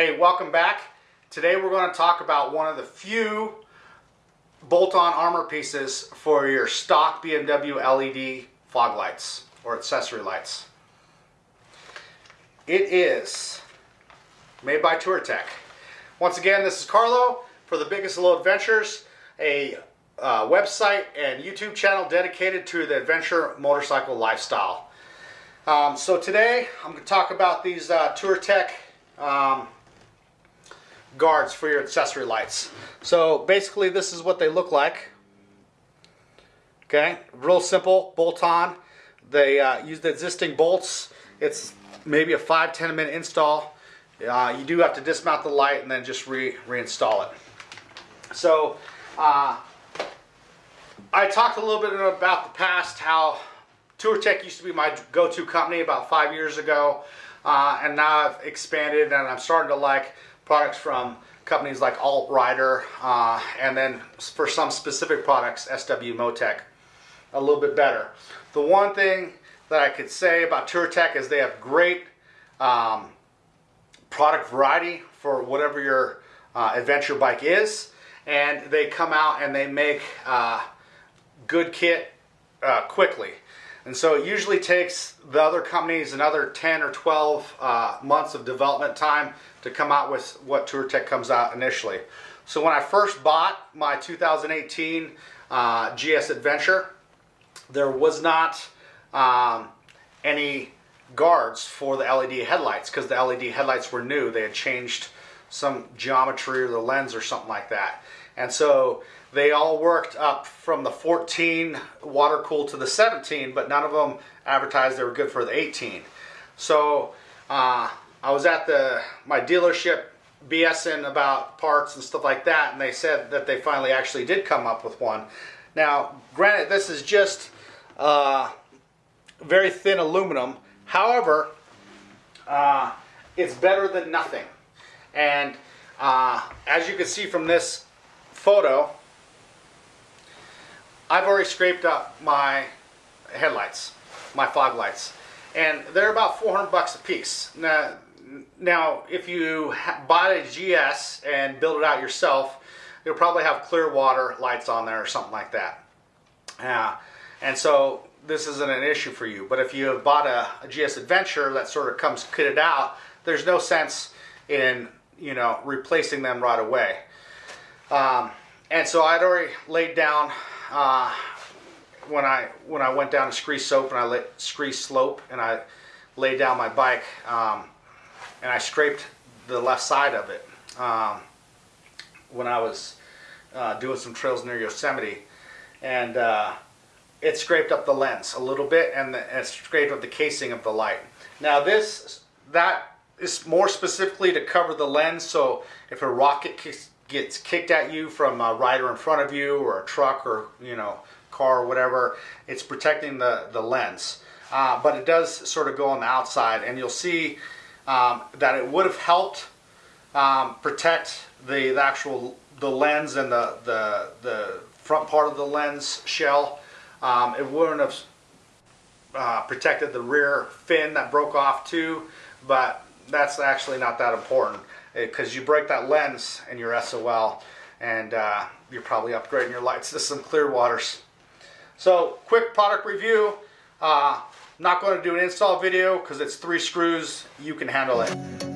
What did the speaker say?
Hey, welcome back. Today we're going to talk about one of the few bolt-on armor pieces for your stock BMW LED fog lights or accessory lights. It is made by Touratech. Once again, this is Carlo for the Biggest Little Adventures, a uh, website and YouTube channel dedicated to the adventure motorcycle lifestyle. Um, so today I'm going to talk about these uh, Touratech um, guards for your accessory lights. So basically this is what they look like. Okay, real simple, bolt on. They uh, use the existing bolts. It's maybe a 5-10 minute install. Uh, you do have to dismount the light and then just re reinstall it. So uh, I talked a little bit about the past, how Touratech used to be my go-to company about five years ago. Uh, and now I've expanded and I'm starting to like products from companies like AltRider, uh, and then for some specific products, SW-Motech, a little bit better. The one thing that I could say about Touratech is they have great um, product variety for whatever your uh, adventure bike is, and they come out and they make uh, good kit uh, quickly. And so it usually takes the other companies another 10 or 12 uh, months of development time to come out with what Touratech comes out initially. So when I first bought my 2018 uh, GS Adventure, there was not um, any guards for the LED headlights because the LED headlights were new. They had changed some geometry or the lens or something like that. And so they all worked up from the 14 water cool to the 17, but none of them advertised they were good for the 18. So uh, I was at the my dealership BSing about parts and stuff like that, and they said that they finally actually did come up with one. Now, granted, this is just uh, very thin aluminum. However, uh, it's better than nothing. And uh, as you can see from this photo, I've already scraped up my headlights, my fog lights, and they're about 400 bucks a piece. Now, now if you buy a GS and build it out yourself, you'll probably have Clearwater lights on there or something like that. Uh, and so this isn't an issue for you. But if you have bought a, a GS Adventure that sort of comes kitted out, there's no sense in you know replacing them right away. Um, and so I'd already laid down uh, when I when I went down to Scree Soap and I let Scree Slope and I laid down my bike um, and I scraped the left side of it um, when I was uh, doing some trails near Yosemite and uh, it scraped up the lens a little bit and, the, and it scraped up the casing of the light. Now this that is more specifically to cover the lens so if a rocket gets kicked at you from a rider in front of you or a truck or you know car or whatever it's protecting the the lens. Uh, but it does sort of go on the outside and you'll see um, that it would have helped um, protect the, the, actual the lens and the, the the front part of the lens shell. Um, it wouldn't have uh, protected the rear fin that broke off too but that's actually not that important because you break that lens in your SOL and uh, you're probably upgrading your lights to some Clearwaters. So quick product review. Uh, not going to do an install video because it's three screws. You can handle it.